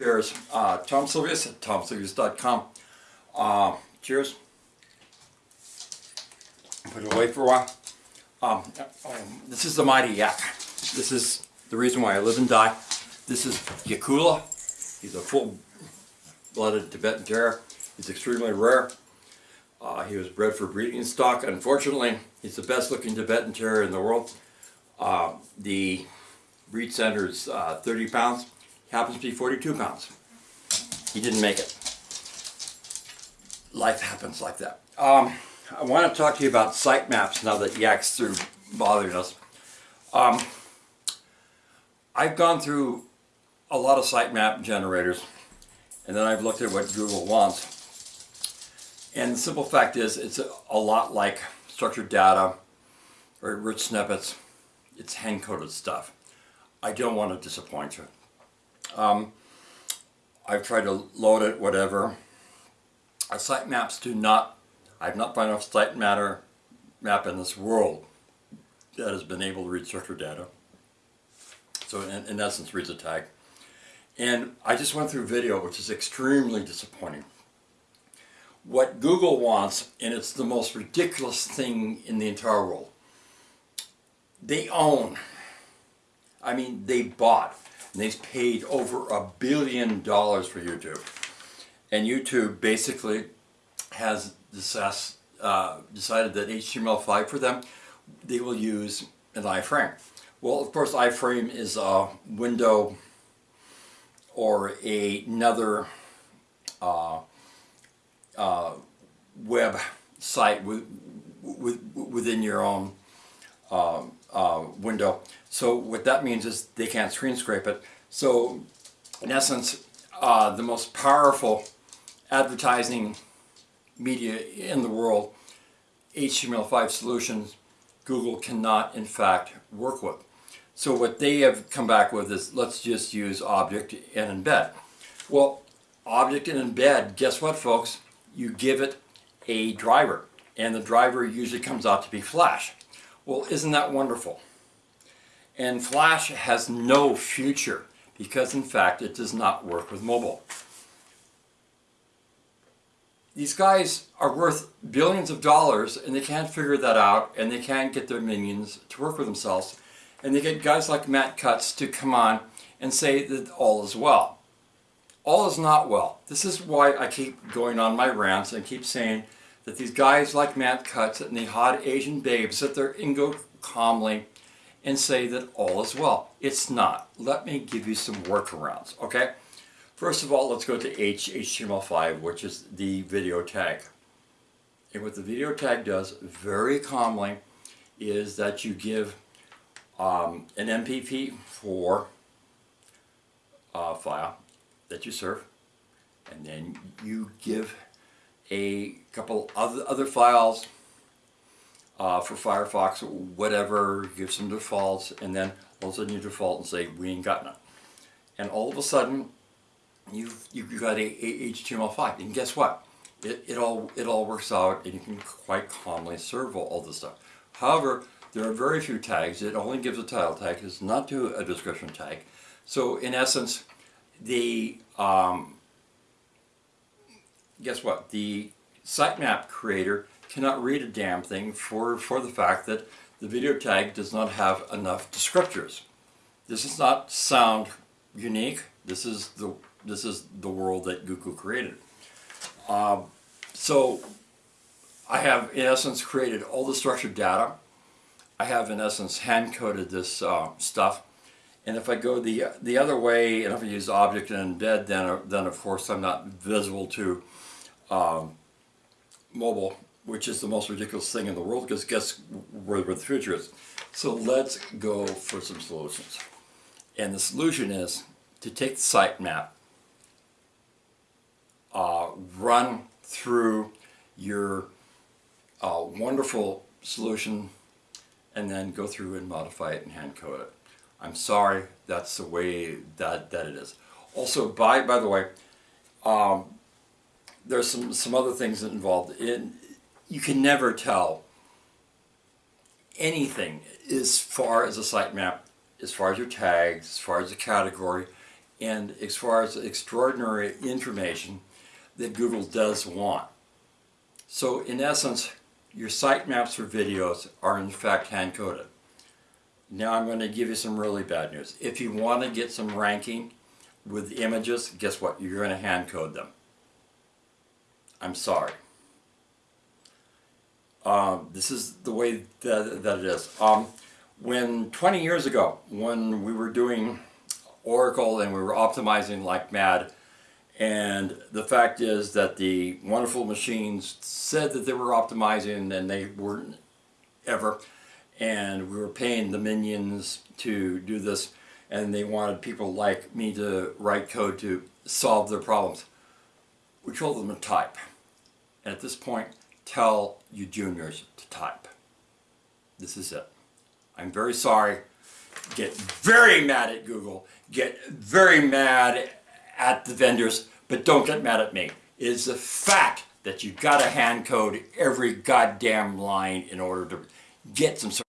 Cheers. Uh, Tom Silvius at tomsilvius.com. Uh, cheers. Put it away for a while. Um, um, this is the mighty yak. This is the reason why I live and die. This is Yakula. He's a full-blooded Tibetan Terrier. He's extremely rare. Uh, he was bred for breeding stock. Unfortunately, he's the best looking Tibetan Terrier in the world. Uh, the breed center is uh, 30 pounds. Happens to be 42 pounds. He didn't make it. Life happens like that. Um, I want to talk to you about site maps now that Yak's through bothering us. Um, I've gone through a lot of sitemap generators and then I've looked at what Google wants. And the simple fact is it's a lot like structured data or rich snippets. It's hand-coded stuff. I don't want to disappoint you. Um, I've tried to load it, whatever. Our sitemaps do not, I've not found a site matter map in this world that has been able to read structured data. So in, in essence reads a tag. And I just went through video which is extremely disappointing. What Google wants, and it's the most ridiculous thing in the entire world, they own, I mean they bought, and they paid over a billion dollars for YouTube. And YouTube basically has decided, uh, that HTML5 for them, they will use an iframe. Well, of course, iframe is a window or a, another uh, uh, web site with, with, within your own uh, uh, window. So what that means is they can't screen scrape it. So in essence, uh, the most powerful advertising media in the world, HTML5 solutions, Google cannot in fact work with. So what they have come back with is let's just use object and embed. Well, object and embed, guess what folks? You give it a driver and the driver usually comes out to be Flash. Well, isn't that wonderful? And Flash has no future because in fact it does not work with mobile. These guys are worth billions of dollars and they can't figure that out and they can't get their minions to work with themselves and they get guys like Matt Cutts to come on and say that all is well. All is not well. This is why I keep going on my rants and keep saying that these guys like Matt Cutts and the hot Asian babes sit there and go calmly and say that all is well. It's not. Let me give you some workarounds, okay? First of all, let's go to HTML5, which is the video tag. And what the video tag does very calmly is that you give um, an MPP4 uh, file that you serve and then you give a couple other, other files uh, for Firefox whatever, give some defaults and then all of a sudden you default and say we ain't got none. And all of a sudden you've, you've got a, a HTML5 and guess what? It, it, all, it all works out and you can quite calmly serve all, all this stuff. However, there are very few tags. It only gives a title tag. It's not to a description tag. So in essence, the um, guess what? The sitemap creator cannot read a damn thing for, for the fact that the video tag does not have enough descriptors. This does not sound unique. This is the this is the world that Google created. Uh, so I have in essence created all the structured data I have in essence hand coded this uh, stuff and if I go the the other way and if I use object and embed then, then of course I'm not visible to um, mobile which is the most ridiculous thing in the world because guess where, where the future is. So let's go for some solutions. And the solution is to take the sitemap, uh, run through your uh, wonderful solution and then go through and modify it and hand code it. I'm sorry, that's the way that, that it is. Also, by, by the way, um, there's some, some other things involved. In, you can never tell anything as far as a sitemap, as far as your tags, as far as the category, and as far as extraordinary information that Google does want. So in essence, your sitemaps for videos are in fact hand-coded. Now I'm going to give you some really bad news. If you want to get some ranking with images, guess what? You're going to hand-code them. I'm sorry. Um, this is the way that, that it is. Um, when 20 years ago, when we were doing Oracle and we were optimizing like mad, and the fact is that the wonderful machines said that they were optimizing and they weren't ever. And we were paying the minions to do this and they wanted people like me to write code to solve their problems. We told them to type. At this point, tell you juniors to type. This is it. I'm very sorry. Get very mad at Google. Get very mad at the vendors, but don't get mad at me. It is a fact that you've gotta hand code every goddamn line in order to get some sort